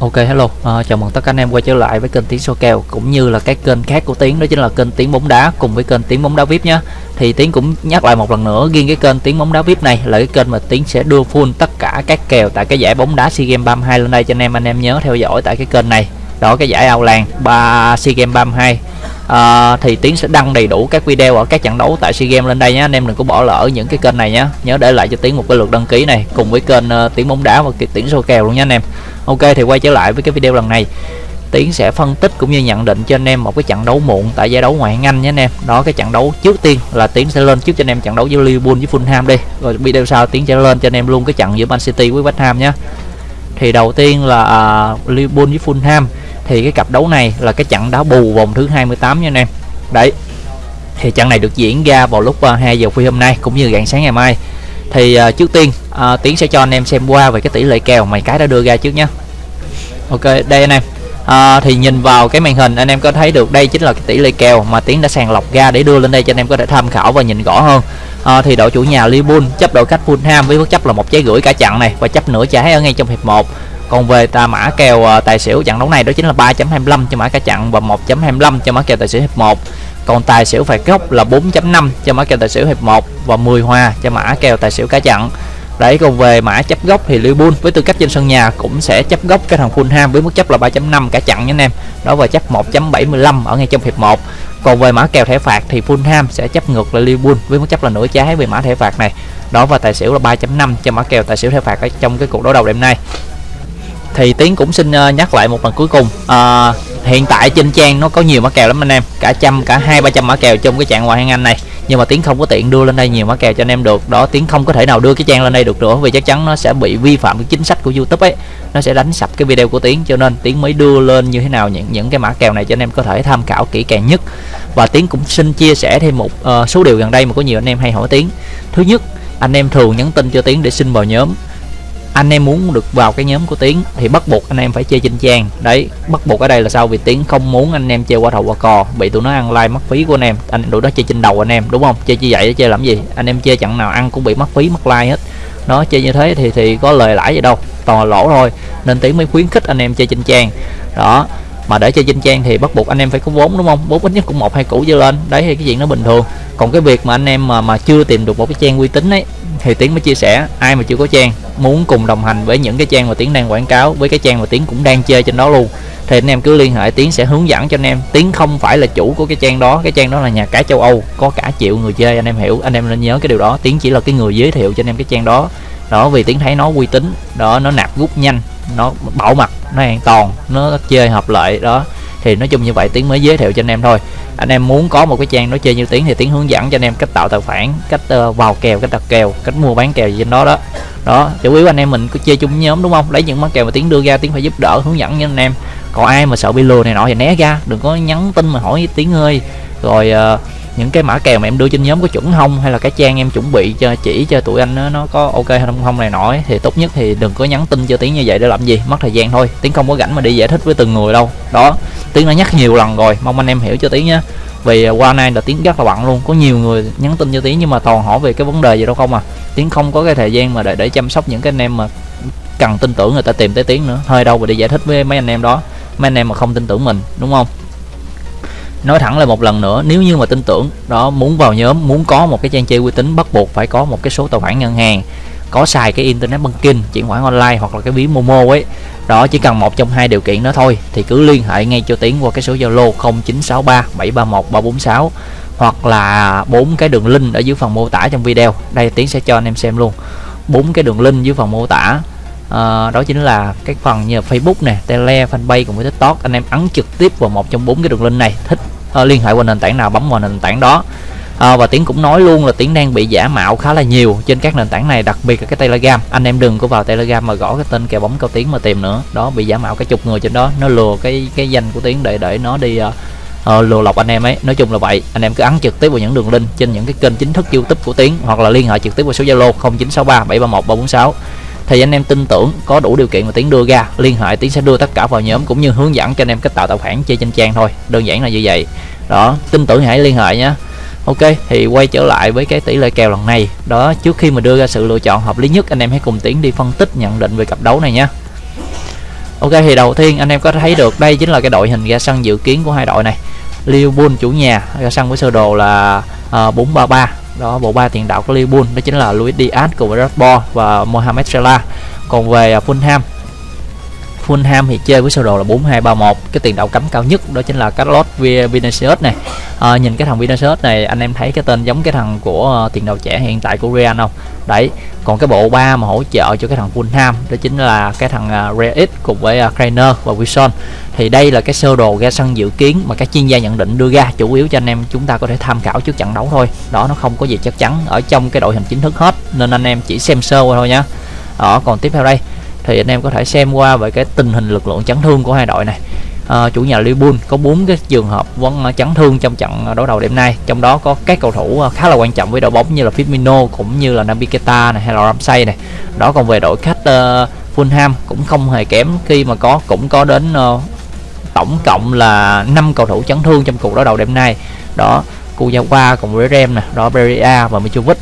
Ok hello, à, chào mừng tất cả anh em quay trở lại với kênh Tiến số kèo cũng như là cái kênh khác của Tiến đó chính là kênh Tiến bóng đá cùng với kênh Tiến bóng đá VIP nhé. Thì Tiến cũng nhắc lại một lần nữa riêng cái kênh Tiến bóng đá VIP này là cái kênh mà Tiến sẽ đưa full tất cả các kèo tại cái giải bóng đá SEA Games 32 lên đây cho anh em anh em nhớ theo dõi tại cái kênh này. Đó cái giải ao làng 3 SEA Games 32 à, thì tiến sẽ đăng đầy đủ các video ở các trận đấu tại sea games lên đây nhé anh em đừng có bỏ lỡ những cái kênh này nhé nhớ để lại cho tiến một cái lượt đăng ký này cùng với kênh uh, tiến bóng đá và tiến số kèo luôn nha anh em ok thì quay trở lại với cái video lần này Tiến sẽ phân tích cũng như nhận định cho anh em một cái trận đấu muộn tại giải đấu ngoại hạng Anh nhé anh em. Đó cái trận đấu trước tiên là Tiến sẽ lên trước cho anh em trận đấu giữa Liverpool với Fulham đi. Rồi video sau Tiến sẽ lên cho anh em luôn cái trận giữa Man City với West Ham nhé. Thì đầu tiên là uh, Liverpool với Fulham thì cái cặp đấu này là cái trận đá bù vòng thứ 28 nha anh em. Đấy thì trận này được diễn ra vào lúc à, 2 giờ khuya hôm nay cũng như rạng sáng ngày mai. Thì uh, trước tiên uh, tiến sẽ cho anh em xem qua về cái tỷ lệ kèo mày cái đã đưa ra trước nhé ok đây anh em. À, thì nhìn vào cái màn hình anh em có thấy được đây chính là cái tỷ lệ kèo mà tiến đã sàng lọc ra để đưa lên đây cho anh em có thể tham khảo và nhìn rõ hơn. À, thì đội chủ nhà Liverpool chấp đội khách Fulham với mức chấp là một trái gửi cả trận này và chấp nửa trái ở ngay trong hiệp 1 còn về ta mã kèo ờ, tài xỉu, trận đấu này đó chính là 3.25 cho mã cả chặn và 1.25 cho mã kèo tài xỉu hiệp 1 còn tài xỉu phạt góc là 4.5 cho mã kèo tài xỉu hiệp 1 và 10 hoa cho mã kèo tài xỉu cả chặn. Đấy, còn về mã chấp góc thì Liverpool với tư cách trên sân nhà cũng sẽ chấp góc cái thằng Fulham với mức chấp là 3.5 cả chặn nha anh em. Đó, và chấp 1.75 ở ngay trong hiệp 1 còn về mã kèo thẻ phạt thì Fulham sẽ chấp ngược lại Liverpool với mức chấp là nửa trái về mã thẻ phạt này. Đó, và tài xỉu là 3.5 cho mã kèo tài xỉu thẻ phạt ở trong cái cuộc đấu đầu đêm nay thì tiến cũng xin ờ, nhắc lại một lần cuối cùng. À, hiện tại trên trang nó có nhiều mã kèo lắm anh em. Cả trăm cả hai ba trăm mã kèo trong cái trạng ngoại hạng anh này. Nhưng mà tiến không có tiện đưa lên đây nhiều mã kèo cho anh em được. Đó tiến không có thể nào đưa cái trang lên đây được nữa vì chắc chắn nó sẽ bị vi phạm cái chính sách của youtube ấy. Nó sẽ đánh sập cái video của tiến cho nên tiến mới đưa lên như thế nào những những cái mã kèo này cho anh em có thể tham khảo kỹ càng nhất. Và tiến cũng xin chia sẻ thêm một uh, số điều gần đây mà có nhiều anh em hay hỏi tiến. Thứ nhất anh em thường nhắn tin cho tiến để xin vào nhóm anh em muốn được vào cái nhóm của tiến thì bắt buộc anh em phải chơi trên trang đấy, bắt buộc ở đây là sao? Vì tiến không muốn anh em chơi qua thầu qua cò, bị tụi nó ăn like mất phí của anh em. Anh, tụi nó chơi trên đầu anh em, đúng không? Chơi như vậy chơi làm gì? Anh em chơi chẳng nào ăn cũng bị mất phí, mất like hết. Nó chơi như thế thì thì có lời lãi gì đâu, toàn là lỗ thôi. Nên tiến mới khuyến khích anh em chơi trên trang đó, mà để chơi trên trang thì bắt buộc anh em phải có vốn, đúng không? Vốn ít nhất cũng một, hai củ trở lên. Đấy, thì cái chuyện nó bình thường. Còn cái việc mà anh em mà mà chưa tìm được một cái trang uy tín ấy thì tiến mới chia sẻ, ai mà chưa có trang, muốn cùng đồng hành với những cái trang mà tiến đang quảng cáo, với cái trang mà tiến cũng đang chơi trên đó luôn. Thì anh em cứ liên hệ, tiến sẽ hướng dẫn cho anh em. Tiến không phải là chủ của cái trang đó, cái trang đó là nhà cái châu âu, có cả triệu người chơi, anh em hiểu. Anh em nên nhớ cái điều đó, tiến chỉ là cái người giới thiệu cho anh em cái trang đó. Đó, vì tiến thấy nó uy tín, đó, nó nạp rút nhanh, nó bảo mật, nó an toàn, nó chơi hợp lợi, đó thì nói chung như vậy tiếng mới giới thiệu cho anh em thôi. Anh em muốn có một cái trang nó chơi như tiếng thì tiếng hướng dẫn cho anh em cách tạo tài khoản cách uh, vào kèo cách đặt kèo cách mua bán kèo gì trên đó đó. Đó chủ yếu anh em mình cứ chơi chung nhóm đúng không? Lấy những món kèo mà tiếng đưa ra tiếng phải giúp đỡ hướng dẫn cho anh em. Còn ai mà sợ bị lừa này nọ thì né ra đừng có nhắn tin mà hỏi tiếng ơi. Rồi uh, những cái mã kèo mà em đưa trên nhóm có chuẩn không? Hay là cái trang em chuẩn bị cho chỉ cho tụi anh nó, nó có ok hay không không này nọ thì tốt nhất thì đừng có nhắn tin cho tiếng như vậy để làm gì? Mất thời gian thôi. Tiếng không có rảnh mà đi giải thích với từng người đâu. Đó tiếng đã nhắc nhiều lần rồi. Mong anh em hiểu cho tiếng nhé. Vì à, qua nay là tiếng rất là bận luôn. Có nhiều người nhắn tin cho tiếng nhưng mà toàn hỏi về cái vấn đề gì đâu không à. Tiếng không có cái thời gian mà để để chăm sóc những cái anh em mà cần tin tưởng người ta tìm tới tiếng nữa. Hơi đâu mà đi giải thích với mấy anh em đó. Mấy anh em mà không tin tưởng mình, đúng không? Nói thẳng là một lần nữa, nếu như mà tin tưởng, đó, muốn vào nhóm, muốn có một cái trang chơi uy tín bắt buộc phải có một cái số tài khoản ngân hàng có xài cái internet banking chuyển khoản online hoặc là cái ví momo ấy. Đó chỉ cần một trong hai điều kiện đó thôi thì cứ liên hệ ngay cho tiến qua cái số zalo 0963 731 346 hoặc là bốn cái đường link ở dưới phần mô tả trong video. Đây tiến sẽ cho anh em xem luôn. Bốn cái đường link dưới phần mô tả. À, đó chính là cái phần như Facebook nè, Tele, Fanpage cùng với TikTok. Anh em ấn trực tiếp vào một trong bốn cái đường link này. Thích uh, liên hệ qua nền tảng nào bấm vào nền tảng đó à, và tiến cũng nói luôn là tiến đang bị giả mạo khá là nhiều trên các nền tảng này đặc biệt là cái telegram. Anh em đừng có vào telegram mà gõ cái tên kèo bóng cao tiến mà tìm nữa. Đó bị giả mạo cái chục người trên đó. Nó lừa cái cái danh của tiến để để nó đi uh, uh, lừa lọc anh em ấy. Nói chung là vậy. Anh em cứ ấn trực tiếp vào những đường link trên những cái kênh chính thức youtube của tiến hoặc là liên hệ trực tiếp vào số zalo 0963 731 346 thì anh em tin tưởng có đủ điều kiện mà tiến đưa ra liên hệ tiến sẽ đưa tất cả vào nhóm cũng như hướng dẫn cho anh em cách tạo tài khoản chơi trên trang thôi. Đơn giản là như vậy. Đó tin tưởng hãy liên hệ nhé Ok thì quay trở lại với cái tỷ lệ kèo lần này. Đó trước khi mà đưa ra sự lựa chọn hợp lý nhất anh em hãy cùng tiến đi phân tích nhận định về cặp đấu này nhé Ok thì đầu tiên anh em có thấy được đây chính là cái đội hình ra sân dự kiến của hai đội này. Liverpool chủ nhà ra sân với sơ đồ là ờ, uh, 433 đó bộ ba tiền đạo của Liverpool đó chính là Luis Diaz cùng với Rashford và Mohamed Salah. Còn về ờ, Fulham Fulham thì chơi với sơ đồ là 4231 cái tiền đạo cấm cao nhất đó chính là Carlos Vinicius này. À, nhìn cái thằng Vinicius này anh em thấy cái tên giống cái thằng của uh, tiền đạo trẻ hiện tại của Real không? Đấy còn cái bộ ba mà hỗ trợ cho cái thằng Fulham đó chính là cái thằng uh, Real cùng với uh, Krainer và Wilson. Thì đây là cái sơ đồ ra sân dự kiến mà các chuyên gia nhận định đưa ra chủ yếu cho anh em chúng ta có thể tham khảo trước trận đấu thôi. Đó nó không có gì chắc chắn ở trong cái đội hình chính thức hết nên anh em chỉ xem sơ qua thôi nhá. Đó còn tiếp theo đây thì anh em có thể xem qua về cái tình hình lực lượng chấn thương của hai đội này. À, chủ nhà Liverpool có bốn cái trường hợp vẫn à, chấn thương trong trận à, đối đầu đêm nay. Trong đó có các cầu thủ à, khá là quan trọng với đội bóng như là Firmino cũng như là Naby Keita này hay là Ramsey này. Đó còn về đội khách uh, Fulham cũng không hề kém. Khi mà có cũng có đến uh, tổng cộng là 5 cầu thủ chấn thương trong cuộc đối đầu đêm nay. Đó Kuyawa cùng với Rem nè đó Beria và Mitrovic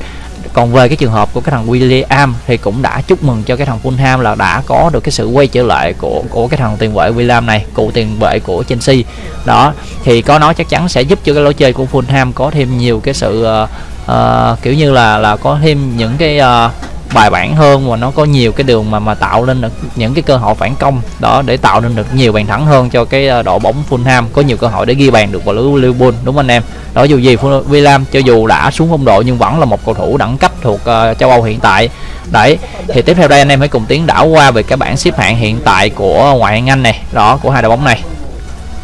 còn về cái trường hợp của cái thằng William thì cũng đã chúc mừng cho cái thằng Fulham là đã có được cái sự quay trở lại của của cái thằng tiền vệ William này cụ tiền vệ của Chelsea. Đó thì có nó chắc chắn sẽ giúp cho cái lối chơi của Fulham có thêm nhiều cái sự uh, uh, kiểu như là là có thêm những cái uh, bài bản hơn và nó có nhiều cái đường mà mà tạo lên được những cái cơ hội phản công. Đó để tạo nên được nhiều bàn thắng hơn cho cái ờ, đội bóng Fulham. Có nhiều cơ hội để ghi bàn được vào lưới Liverpool đúng không anh em? Đó dù gì William cho dù đã xuống phong độ nhưng vẫn là một cầu thủ đẳng cấp thuộc uh, châu Âu hiện tại. Đấy thì tiếp theo đây anh em hãy cùng tiến đảo qua về cái bảng xếp hạng hiện tại của ngoại hạng Anh này. Đó của hai đội bóng này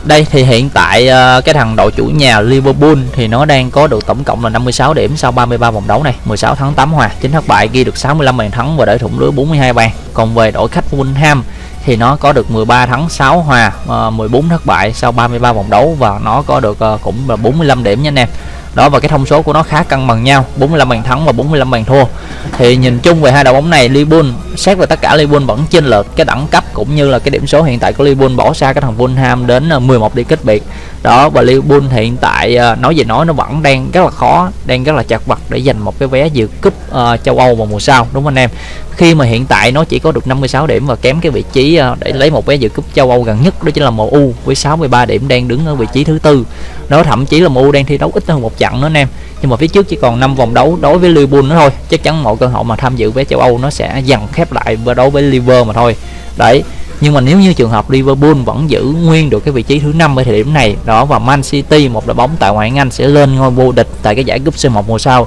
đây thì hiện tại uh, cái thằng đội chủ nhà Liverpool thì nó đang có được tổng cộng là 56 điểm sau 33 vòng đấu này. 16 thắng 8 hòa 9 thất bại ghi được 65 bàn thắng và để thủng lưới 42 bàn. Còn về đội khách Fulham thì nó có được 13 thắng 6 hòa ờ, uh, 14 thất bại sau 33 vòng đấu và nó có được uh, cũng là 45 điểm nha anh em. Đó và cái thông số của nó khá cân bằng nhau 45 bàn thắng và 45 bàn thua. Thì nhìn chung về hai đội bóng này Liverpool xét về tất cả Liverpool vẫn chênh lệch cái đẳng cấp cũng như là cái điểm số hiện tại của Liverpool bỏ xa cái thằng Fulham đến ờ, 11 điểm cách biệt. Đó và Liverpool hiện tại ờ, nói gì nói nó vẫn đang rất là khó đang rất là chặt vật để giành một cái vé dự cúp uh, châu Âu vào mùa sau đúng không anh em? Khi mà hiện tại nó chỉ có được 56 điểm và kém cái vị trí uh, để lấy một vé dự cúp châu Âu gần nhất đó chính là MU với 63 điểm đang đứng ở vị trí thứ tư. Nó thậm chí là MU đang thi đấu ít hơn một trận nữa anh em nhưng mà phía trước chỉ còn 5 vòng đấu đối với Liverpool nữa thôi. Chắc chắn mọi cơ hội mà tham dự vé châu Âu nó sẽ dần khép lại và đấu với Liverpool mà thôi. Đấy nhưng mà nếu như trường hợp Liverpool vẫn giữ nguyên được cái vị trí thứ năm ở thời điểm này đó và Man City một đội bóng tại ngoại hạng Anh sẽ lên ngôi vô địch tại cái giải cúp C1 mùa sau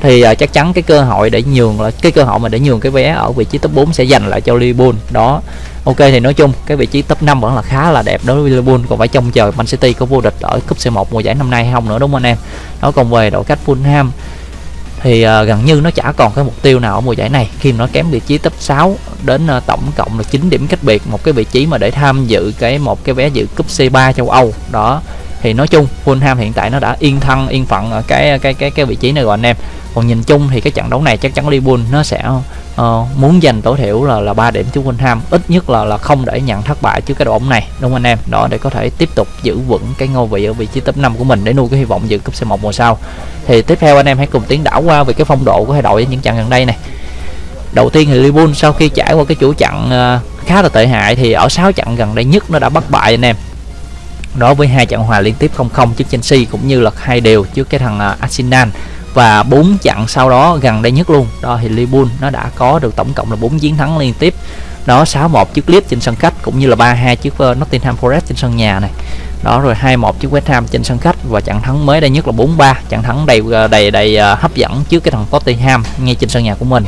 thì uh, chắc chắn cái cơ hội để nhường là cái cơ hội mà để nhường cái vé ở vị trí top 4 sẽ dành lại cho Liverpool. Đó ok thì nói chung cái vị trí top 5 vẫn là khá là đẹp đối với Liverpool. Còn phải trông chờ Man City có vô địch ở cúp C1 mùa giải năm nay hay không nữa đúng không anh em? Nó còn về đội khách Fulham thì uh, gần như nó chả còn cái mục tiêu nào ở mùa giải này. Khi mà nó kém vị trí top 6 đến uh, tổng cộng là 9 điểm cách biệt một cái vị trí mà để tham dự cái một cái vé dự cúp C3 châu Âu. Đó thì nói chung Fulham hiện tại nó đã yên thân yên phận ở cái cái cái cái vị trí này rồi anh em. Còn nhìn chung thì cái trận đấu này chắc chắn Liverpool nó sẽ uh, muốn giành tối thiểu là là 3 điểm trước Fulham ít nhất là là không để nhận thất bại trước cái đội bóng này đúng không anh em? Đó để có thể tiếp tục giữ vững cái ngôi vị ở vị trí top 5 của mình để nuôi cái hy vọng dự cúp C1 mùa sau. Thì tiếp theo anh em hãy cùng tiến đảo qua về cái phong độ của hai đội những trận gần đây này. Đầu tiên thì Liverpool sau khi trải qua cái chủ trận uh, khá là tệ hại thì ở 6 trận gần đây nhất nó đã bất bại anh em đó với hai trận hòa liên tiếp 0-0 trước Chelsea cũng như là hai đều trước cái thằng à, Arsenal. Và bốn trận sau đó gần đây nhất luôn. Đó, thì Liverpool nó đã có được tổng cộng là 4 chiến thắng liên tiếp. Đó 6-1 trước Leeds trên sân khách cũng như là 3-2 trước ờ, Nottingham Forest trên sân nhà này. Đó, rồi 2-1 trước West Ham trên sân khách và trận thắng mới đây nhất là 4-3 trận thắng đầy ờ, đầy đầy ờ, hấp dẫn trước cái thằng Tottenham ngay trên sân nhà của mình.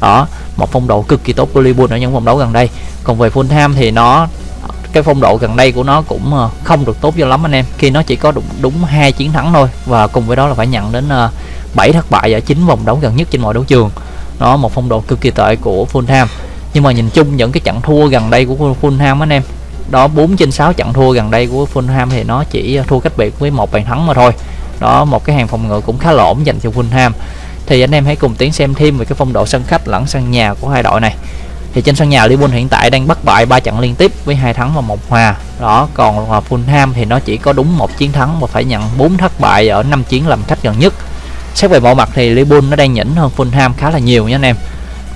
Đó, một phong độ cực kỳ tốt của Liverpool ở những vòng đấu gần đây. Còn về Fulham thì nó cái phong độ gần đây của nó cũng ờ, không được tốt cho lắm anh em. Khi nó chỉ có đúng đúng hai chiến thắng thôi, và cùng với đó là phải nhận đến ờ, 7 thất bại ở chín vòng đấu gần nhất trên mọi đấu trường. Nó một phong độ cực kỳ tệ của Fulham. Nhưng mà nhìn chung những cái trận thua gần đây của Fulham anh em, đó 4 trên 6 trận thua gần đây của Fulham thì nó chỉ ờ, thua cách biệt với một bàn thắng mà thôi. Đó, một cái hàng phòng ngự cũng khá lỏng dành cho Fulham. Thì anh em hãy cùng tiến xem thêm về cái phong độ sân khách lẫn sân nhà của hai đội này thì trên sân nhà Liverpool hiện tại đang bất bại ba trận liên tiếp với hai thắng và một hòa. Đó còn à, Fulham thì nó chỉ có đúng một chiến thắng và phải nhận 4 thất bại ở năm chiến làm khách gần nhất. Xét về mọi mặt thì Liverpool nó đang nhỉnh hơn Fulham khá là nhiều nha anh em.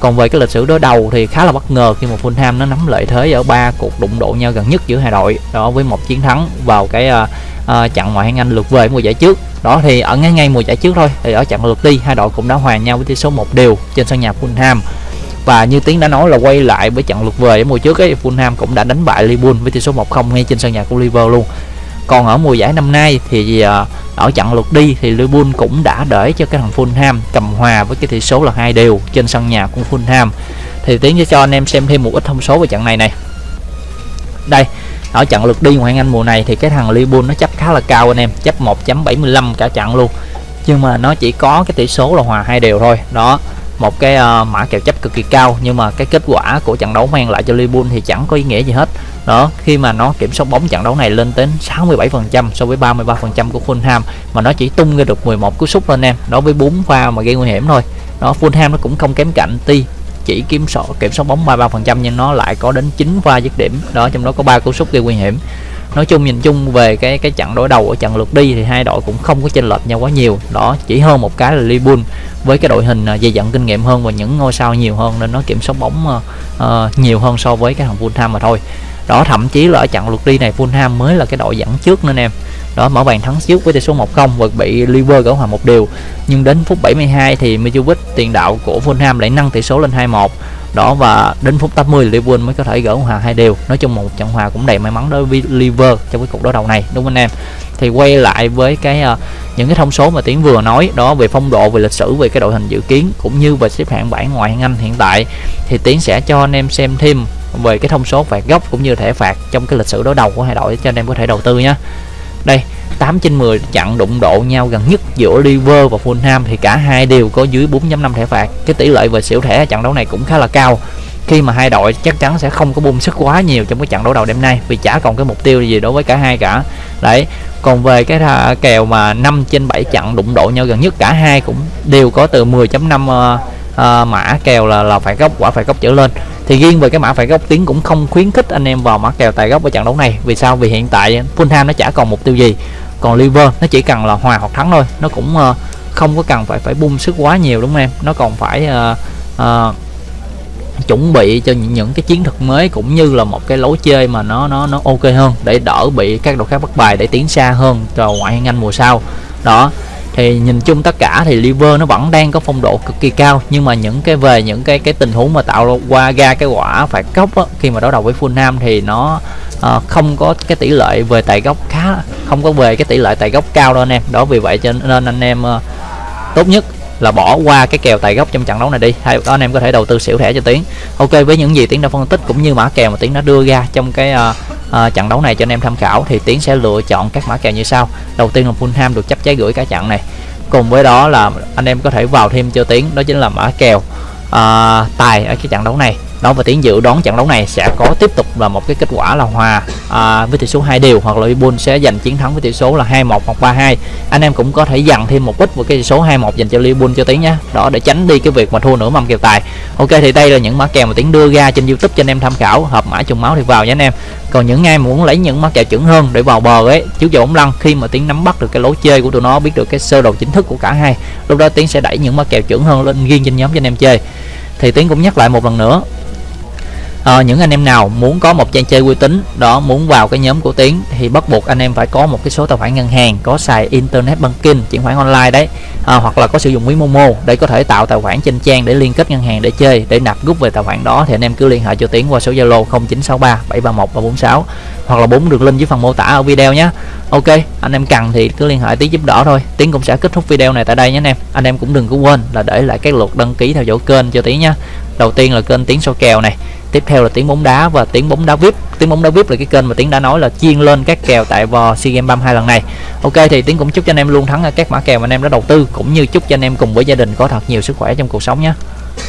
Còn về cái lịch sử đối đầu thì khá là bất ngờ khi mà Fulham nó nắm lợi thế ở ba cuộc đụng độ nhau gần nhất giữa hai đội. Đó với một chiến thắng vào cái uh, uh, trận ngoại hạng Anh lượt về mùa giải trước. Đó thì ở ngay ngay mùa giải trước thôi. Thì ở trận lượt đi hai đội cũng đã hòa nhau với tỷ số một đều trên sân nhà Fulham và như tiến đã nói là quay lại với trận lượt về ở mùa trước ấy, Fulham cũng đã đánh bại Liverpool với tỷ số 1-0 ngay trên sân nhà của Liverpool luôn. Còn ở mùa giải năm nay thì à, ở trận lượt đi thì Liverpool cũng đã để cho cái thằng Fulham cầm hòa với cái tỷ số là hai đều trên sân nhà của Fulham. Thì tiến sẽ cho anh em xem thêm một ít thông số về trận này này. Đây, ở trận lượt đi ngoại hạng Anh mùa này thì cái thằng Liverpool nó chấp khá là cao anh em, chấp 1.75 cả trận luôn. Nhưng mà nó chỉ có cái tỷ số là hòa hai đều thôi. Đó một cái uh, mã kèo chấp cực kỳ cao nhưng mà cái kết quả của trận đấu mang lại cho Liverpool thì chẳng có ý nghĩa gì hết. Đó khi mà nó kiểm soát bóng trận đấu này lên đến 67% so với 33% của Fulham mà nó chỉ tung ra được 11 cú sút lên em đối với 4 pha mà gây nguy hiểm thôi. Đó Fulham nó cũng không kém cạnh ti chỉ kiểm soát kiểm soát bóng 33% nhưng nó lại có đến 9 pha dứt điểm. Đó trong đó có ba cú sút gây nguy hiểm nói chung nhìn chung về cái cái trận đối đầu ở trận lượt đi thì hai đội cũng không có chênh lệch nhau quá nhiều. Đó chỉ hơn một cái là Liverpool với cái đội hình à, dày dặn kinh nghiệm hơn và những ngôi sao nhiều hơn nên nó kiểm soát bóng uh, nhiều hơn so với cái thằng Fulham mà thôi. Đó thậm chí là ở trận lượt đi này Fulham mới là cái đội dẫn trước nên em đó mở bàn thắng trước với tỷ số 1-0 và bị Liverpool gỡ hòa một điều nhưng đến phút 72 thì Mitrovic tiền đạo của Fulham lại nâng tỷ số lên 2-1 đó và đến phút 80 Liverpool mới có thể gỡ hòa hai đều. Nói chung một trận hòa cũng đầy may mắn đối với Liverpool trong cái cuộc đối đầu này đúng không anh em? Thì quay lại với cái uh, những cái thông số mà tiến vừa nói đó về phong độ về lịch sử về cái đội hình dự kiến cũng như về xếp hạng bảng ngoại hạng Anh hiện tại thì tiến sẽ cho anh em xem thêm về cái thông số phạt góc cũng như thẻ phạt trong cái lịch sử đối đầu của hai đội cho anh em có thể đầu tư nhé đây 8 trên 10 chặn đụng độ nhau gần nhất giữa Liver và Fulham thì cả hai đều có dưới 4.5 thẻ phạt. Cái tỷ lệ về xỉu thẻ trận đấu này cũng khá là cao. Khi mà hai đội chắc chắn sẽ không có bung sức quá nhiều trong cái trận đấu đầu đêm nay, vì chả còn cái mục tiêu gì đối với cả hai cả. Đấy, còn về cái kèo mà 5 trên 7 trận đụng độ nhau gần nhất, cả hai cũng đều có từ 10.5 uh, mã kèo là là phải góc quả phải góc trở lên. Thì riêng về cái mã phải góc tiếng cũng không khuyến khích anh em vào mã kèo tài góc ở trận đấu này. Vì sao? Vì hiện tại Fulham nó chả còn mục tiêu gì. Còn Liverpool nó chỉ cần là hòa hoặc thắng thôi. Nó cũng uh, không có cần phải phải bung sức quá nhiều đúng không em? Nó còn phải uh, uh, chuẩn bị cho những, những cái chiến thuật mới cũng như là một cái lối chơi mà nó nó nó ok hơn để đỡ bị các đội khác bắt bài để tiến xa hơn cho ngoại hạng Anh mùa sau. Đó thì nhìn chung tất cả thì liver nó vẫn đang có phong độ cực kỳ cao nhưng mà những cái về những cái cái tình huống mà tạo qua ra cái quả phạt góc á, khi mà đối đầu với Fulham thì nó uh, không có cái tỷ lệ về tài góc khá không có về cái tỷ lệ tài góc cao đâu anh em. Đó vì vậy cho nên anh em uh, tốt nhất là bỏ qua cái kèo tài gốc trong trận đấu này đi. Hay đó anh em có thể đầu tư xỉu thẻ cho tiến. Ok với những gì tiến đã phân tích cũng như mã kèo mà tiến đã đưa ra trong cái uh, uh, trận đấu này cho anh em tham khảo thì tiến sẽ lựa chọn các mã kèo như sau. Đầu tiên là Fulham được chấp trái gửi cả trận này. Cùng với đó là anh em có thể vào thêm cho tiến đó chính là mã kèo uh, tài ở cái trận đấu này đó và tiến dự đoán trận đấu này sẽ có tiếp tục là một cái kết quả là hòa à, với tỷ số hai đều hoặc là Liverpool sẽ giành chiến thắng với tỷ số là 2-1 hoặc 3-2 anh em cũng có thể dằn thêm một ít với cái tỷ số 2-1 dành cho Liverpool cho tiến nhé. Đó để tránh đi cái việc mà thua nửa mâm kèo tài. Ok thì đây là những mã kèo mà tiến đưa ra trên youtube cho anh em tham khảo. Hợp mã trùng máu thì vào nhé anh em. Còn những ai muốn lấy những mã kèo chuẩn hơn để vào bờ ấy trước giờ bóng lăn khi mà tiến nắm bắt được cái lối chơi của tụi nó biết được cái sơ đồ chính thức của cả hai lúc đó tiến sẽ đẩy những mã kèo chuẩn hơn lên riêng trên nhóm cho anh em chơi. Thì tiến cũng nhắc lại một lần nữa à, những anh em nào muốn có một trang chơi uy tín đó muốn vào cái nhóm của tiến thì bắt buộc anh em phải có một cái số tài khoản ngân hàng có xài internet banking chuyển khoản online đấy. À, hoặc là có sử dụng ví momo để có thể tạo tài khoản trên trang để liên kết ngân hàng để chơi để nạp rút về tài khoản đó thì anh em cứ liên hệ cho tiến qua số zalo 0963 731 346 hoặc là bốn đường link dưới phần mô tả ở video nhé. Ok anh em cần thì cứ liên hệ tiến giúp đỡ thôi. Tiến cũng sẽ kết thúc video này tại đây nhé anh em. Anh em cũng đừng có quên là để lại cái lượt đăng ký theo dõi kênh cho tiến nhé. Đầu tiên là kênh tiến số kèo này tiếp theo là tiếng bóng đá và tiếng bóng đá vip. Tiếng bóng đá vip là cái kênh mà tiếng đã nói là chiên lên các kèo tại vò sea games 32 lần này. Ok, thì tiếng cũng chúc cho anh em luôn thắng ở các mã kèo mà anh em đã đầu tư, cũng như chúc cho anh em cùng với gia đình có thật nhiều sức khỏe trong cuộc sống nhé.